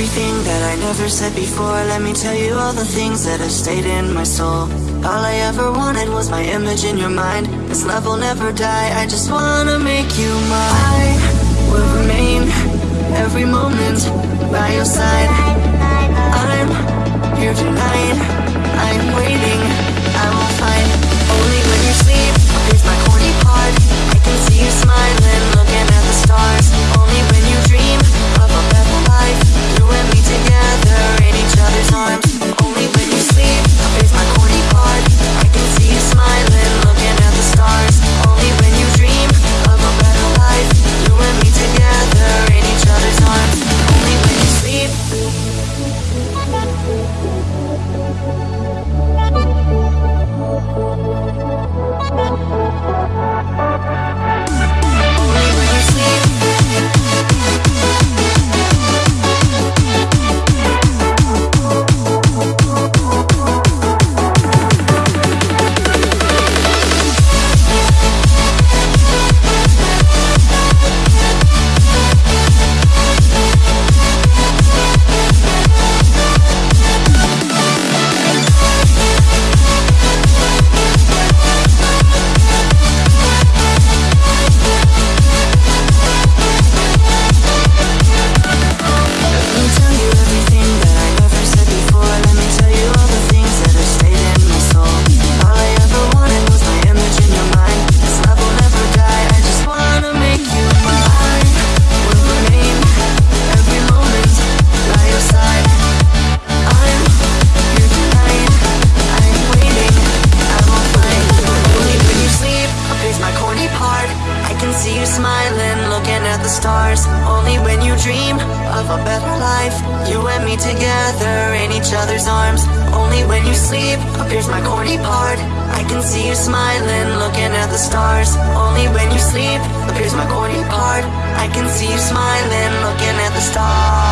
everything that I never said before. Let me tell you all the things that have stayed in my soul. All I ever wanted was my image in your mind. This love will never die, I just wanna make you mine. I will remain every moment by your side. I'm here tonight, I'm waiting, I will find. Only when you sleep, here's my corny part. I can see you smiling. sometimes smiling, looking at the stars. Only when you sleep appears my corny part. I can see you smiling, looking at the stars.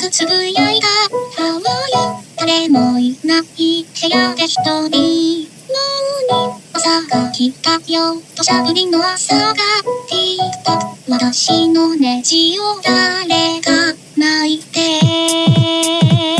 ずつぶやいた。そうよ、誰もいない。部屋で一人。もうね、朝が来たよ。土砂降りの朝が、TikTok。私のネジを誰か泣い。て。